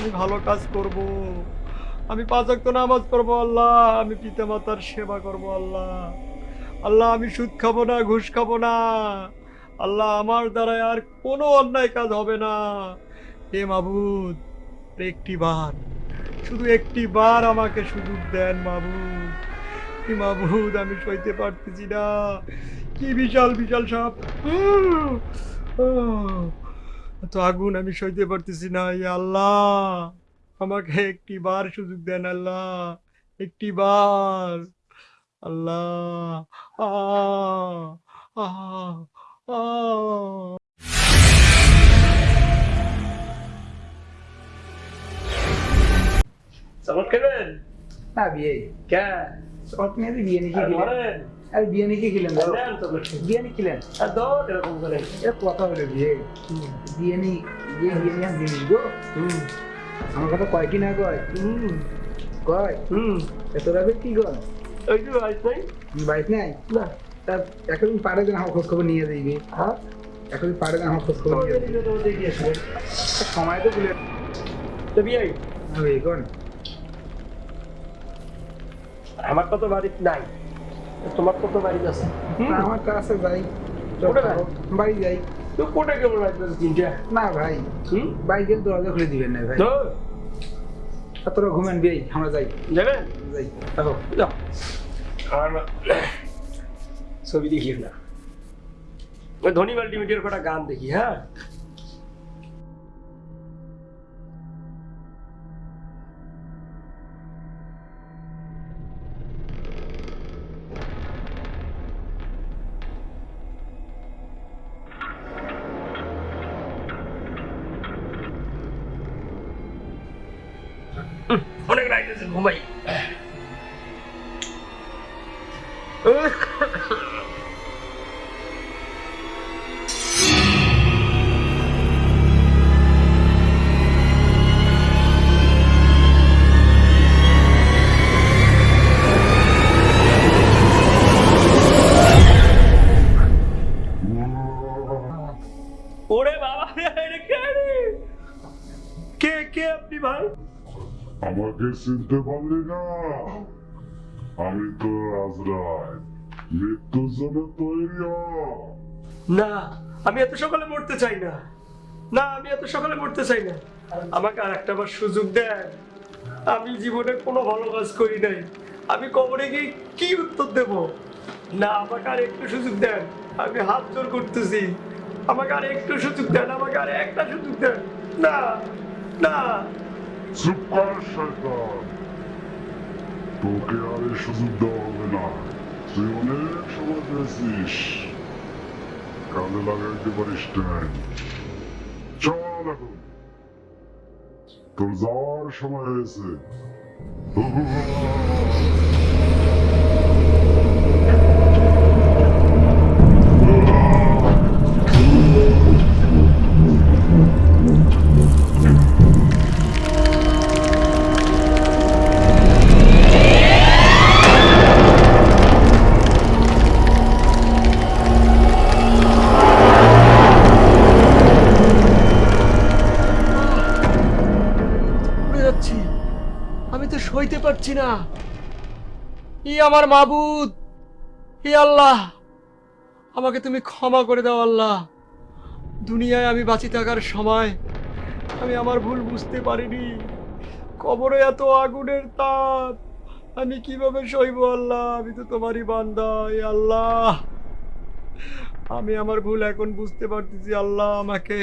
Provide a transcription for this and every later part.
আমি ভালো কাজ করব। আমি পাঁচ ওয়াক্ত নামাজ পড়ব, আল্লাহ। আমি পিতা মাতার সেবা করব, আল্লাহ। আল্লাহ, আমি সুদ খাব না, ঘুষ খাব না। আল্লাহ, আমার দ্বারা আর কোনো অন্যায় কাজ হবে না। হে মাবুদ, একটি বার, শুধু একটি বার আমাকে সুযোগ দেন মাবুদ। কি মাবুদ, আমি সইতে পারতেছি না। কি বিশাল বিশাল সাপ। এত আগুন আমি সইতে পারতেছি না ইয়া আল্লাহ। আমাকে একটি বার সুযোগ দেন আল্লাহ একটি বার আল্লাহ আহ আহ আহ। চমৎ খেলেন? না বিয়ে। কে শর্ট নিয়ে তো বিয়ে নিয়ে আর আর বিয়ে নিয়ে খেলেন নিয়ে খেলেন? আর এরকম করে। এটা কথা হলো বিয়ে। বিয়ে জিনিস গো আমার কথা কয় কি না কয়? কয়? হুম। এত রাবে কি কর ওই যে নাই? নাই? না। তা এখন পারে যেন আমার খোঁজ খবর নিয়ে যাইবে। হ্যাঁ? এখন পারে যেন আমার খোঁজ খবর নিয়ে যাইবে। তো সময় তো বলে তো বিয়ে? হবে কোন? আমার কত বাড়িতে নাই। তোমার কত বাড়িতে আছে? আমার কাছে যাই কোথায়? যাই? বাড়ি যাই। তো কোটা কেমন তিনটা? না ভাই হুম? বাড়ি গেলে দরজা খুলে দিবেন না ভাই। তো তোরা ঘুমেন আমরা যাই। যাবেন যাই দেখো যাও ছবি দেখিও না। ওই ধনী মাল্টিমিডিয়ার কটা গান দেখি হ্যাঁ? অনেক রাইট আছে ঘুমাই ওরে বাবা রে, এটা কে রে? কে কে আপনি ভাই আমাকে চিনতে পারলি না। আমি তো রাজরায়, মৃত্যুর জন্য তৈরি। না, আমি এত সকালে মরতে চাই না। না, আমি এত সকালে মরতে চাই না। আমাকে আর একটা বার সুযোগ দেন। আমি জীবনে কোনো ভালো কাজ করি নাই। আমি কবরে গিয়ে কি উত্তর দেব? না, আমাকে আর একটু সুযোগ দেন। আমি হাত জোর করতেছি। আমাকে আর একটু সুযোগ দেন, আমাকে আর একটা সুযোগ দেন। না না। চুপ কর, শয়তান। তোকে আর এই সুযোগ দেওয়া হবে না। তুই অনেক সময় পেয়েছিস। কাজে লাগাইতে পারিস নাই চল এখন। তোর যাওয়ার সময় হয়েছে। পারছি না। ই আমার মাবুদ। ই আল্লাহ, আমাকে তুমি ক্ষমা করে দাও আল্লাহ। দুনিয়ায় আমি বাঁচি থাকার সময় আমি আমার ভুল বুঝতে পারিনি। কবরে এত আগুনের তাপ, আমি কীভাবে সইব আল্লাহ? আমি তো তোমারই বান্দা আল্লাহ। আমি আমার ভুল এখন বুঝতে পারতেছি আল্লাহ আমাকে।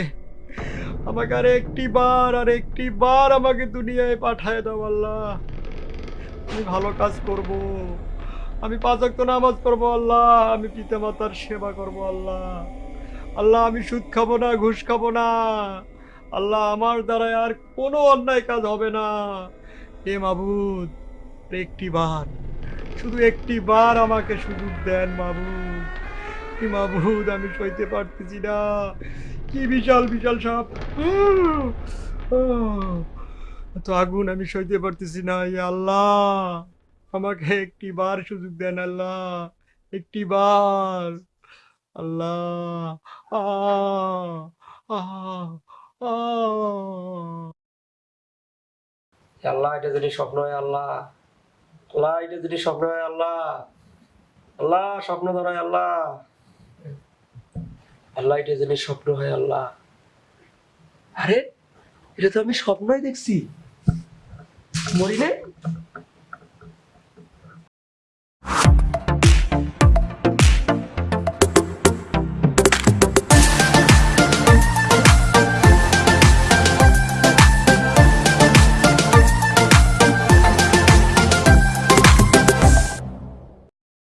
আমাকে আর একটি বার আর একটি বার আমাকে দুনিয়ায় পাঠায় দাও আল্লাহ। আমি ভালো কাজ করব। আমি পাঁচ ওয়াক্ত নামাজ পড়ব, আল্লাহ। আমি পিতা মাতার সেবা করব, আল্লাহ। আল্লাহ, আমি সুদ খাব না, ঘুষ খাব না। আল্লাহ, আমার দ্বারা আর কোনো অন্যায় কাজ হবে না। হে মাবুদ, একটি বার, শুধু একটি বার আমাকে সুযোগ দেন মাবুদ। কি মাবুদ, আমি সইতে পারতেছি না। কি বিশাল বিশাল সাপ। এত আগুন আমি সইতে পারতেছি না আল্লাহ। আমাকে একটি বার সুযোগ দেন আল্লাহ একটি বার আল্লাহ আল্লাহ, এটা যদি স্বপ্ন হয় আল্লাহ। আল্লাহ, এটা যদি স্বপ্ন হয় আল্লাহ। আল্লাহ, স্বপ্ন ধরায় আল্লাহ। আল্লাহ, এটা যদি স্বপ্ন হয় আল্লাহ। আরে এটা তো আমি স্বপ্নই দেখছি। মরি নে